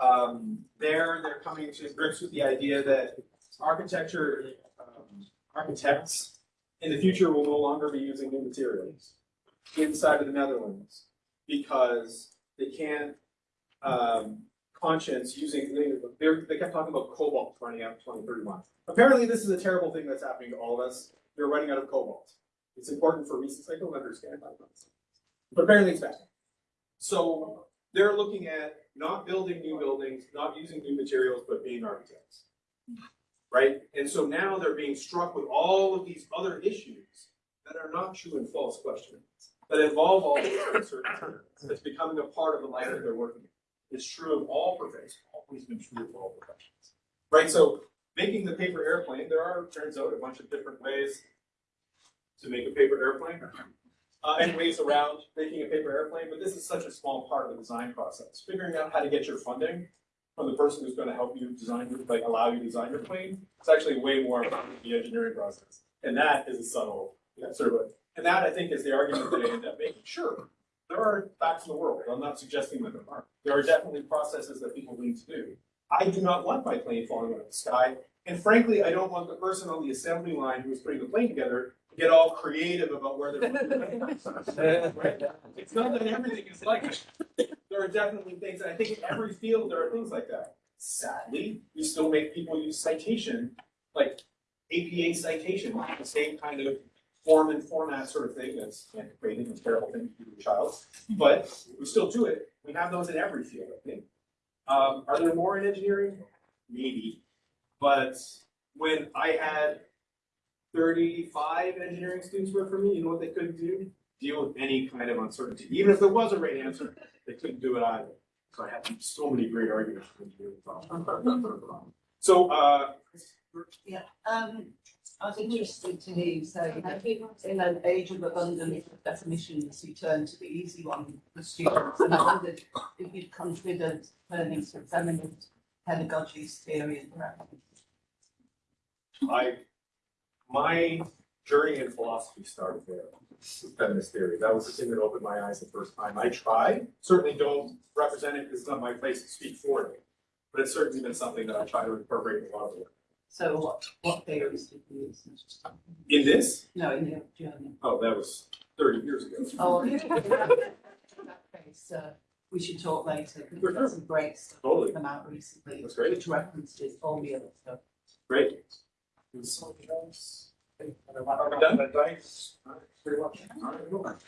[SPEAKER 3] um, there, they're coming to grips with the idea that architecture, um, architects in the future will no longer be using new materials inside of the Netherlands, because they can't, um, conscience using, they, they're- kept talking about cobalt running out in twenty thirty-one. Apparently, this is a terrible thing that's happening to all of us, they're running out of cobalt. It's important for reasons I don't understand, but apparently it's bad. So they're looking at not building new buildings, not using new materials, but being architects. Right? And so now they're being struck with all of these other issues that are not true and false questions, that involve all these uncertainties, that's becoming a part of the life that they're working in. It's true of all professions, always been true of all professions. Right? So making the paper airplane, there are, turns out, a bunch of different ways to make a paper airplane. uh, and ways around making a paper airplane, but this is such a small part of the design process. Figuring out how to get your funding from the person who's gonna help you design, your- like, allow you to design your plane, it's actually way more about the engineering process. And that is a subtle, know, sort of, and that I think is the argument that I end up making, sure. There are facts in the world, I'm not suggesting that there aren't, there are definitely processes that people need to do. I do not want my plane falling out of the sky, and frankly, I don't want the person on the assembly line who's putting the plane together to get all creative about where they're putting the plane. Right? It's not that everything is like, that. there are definitely things, and I think in every field, there are things like that. Sadly, we still make people use citation, like APA citation, the same kind of form and format sort of thing, that's antiquated and terrible thing to do to a child. But we still do it, we have those in every field, I think. Um, are there more in engineering? Maybe, but when I had thirty-five engineering students work for me, you know what they couldn't do? Deal with any kind of uncertainty, even if there was a right answer, they couldn't do it either. So I had so many great arguments for engineering. So, uh,
[SPEAKER 4] Yeah, um, was interested to say that in an age of abundance of definitions, you turn to the easy one for students. And I wondered if you'd considered learning to feminist pedagogies theory and practice.
[SPEAKER 3] I, my journey in philosophy started there, feminist theory. That was the thing that opened my eyes the first time. I tried, certainly don't represent it, it's not my place to speak for it. But it's certainly been something that I try to incorporate in a lot of work.
[SPEAKER 4] So what, what theories did you use?
[SPEAKER 3] In this,
[SPEAKER 4] No, in the journey.
[SPEAKER 3] oh, that was thirty years ago.
[SPEAKER 4] Oh, in that case, uh, we should talk later, because we've got some great stuff
[SPEAKER 3] Totally.
[SPEAKER 4] come out recently.
[SPEAKER 3] That's great.
[SPEAKER 4] Which references all the other stuff.
[SPEAKER 3] Great.
[SPEAKER 2] Are
[SPEAKER 3] we done?
[SPEAKER 2] Pretty much.